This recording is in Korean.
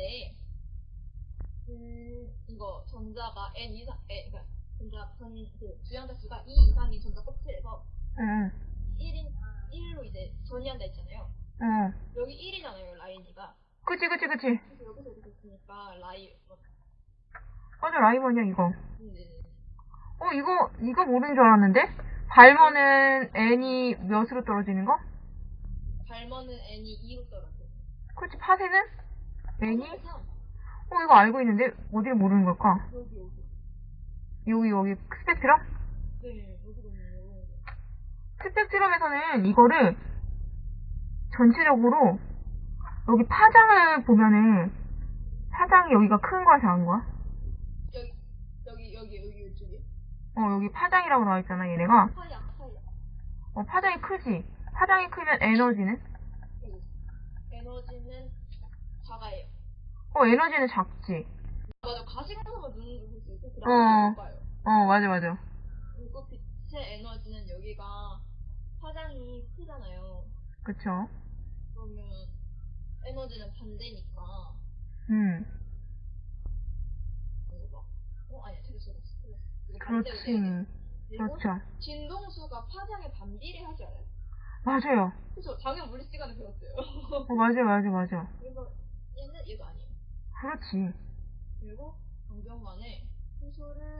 때, 음, 이거 전자가 n 이상, n, 그러니까 전자, 전, 그 주양자 수가 2 이상인 전자 껍질에서 응, 1인, 1로 이제 전이한다 했잖아요. 응. 여기 1이잖아요, 라인이가. 그치, 그치, 그치. 그래서 여기서 이렇게 있으니까 뭐, 맞아, 라이번이야, 이거. 네. 어, 이거, 이거 모르는 줄 알았는데? 발머는 n이 몇으로 떨어지는 거? 발머는 n이 2로 떨어져. 그치, 파세는? n이? 3. 어, 이거 알고 있는데, 어디를 모르는 걸까? 여기, 여기. 여기, 여기, 스펙트럼? 네, 여기 너무. 스펙트럼에서는 이거를 전체적으로 여기 파장을 보면은 파장이 여기가 큰 거야, 작은 거야? 여기, 여기, 여기, 여기, 이쪽에. 어, 여기 파장이라고 나와 있잖아, 얘네가. 사이야, 사이야. 어, 파장이 크지? 파장이 크면 에너지는? 에너지는 작아요. 어, 에너지는 작지? 맞아, 가시광선만 눈으로 볼수 있고, 그 어. 다음에 못 봐요. 어, 맞아, 맞아. 그리고 빛의 에너지는 여기가 파장이 크잖아요. 그쵸? 그러면 에너지는 반대니까, 음, 어, 틀렸어. 틀렸어. 이거 그렇지. 그렇죠. 진동수가 파장에 반비례하지 않아요? 맞아요. 그쵸, 당연 물리 시간에 배웠어요. 어, 맞아, 맞아, 맞아. 그래서 얘는 얘도 아니에요. 그렇지. 그리고 효소를 더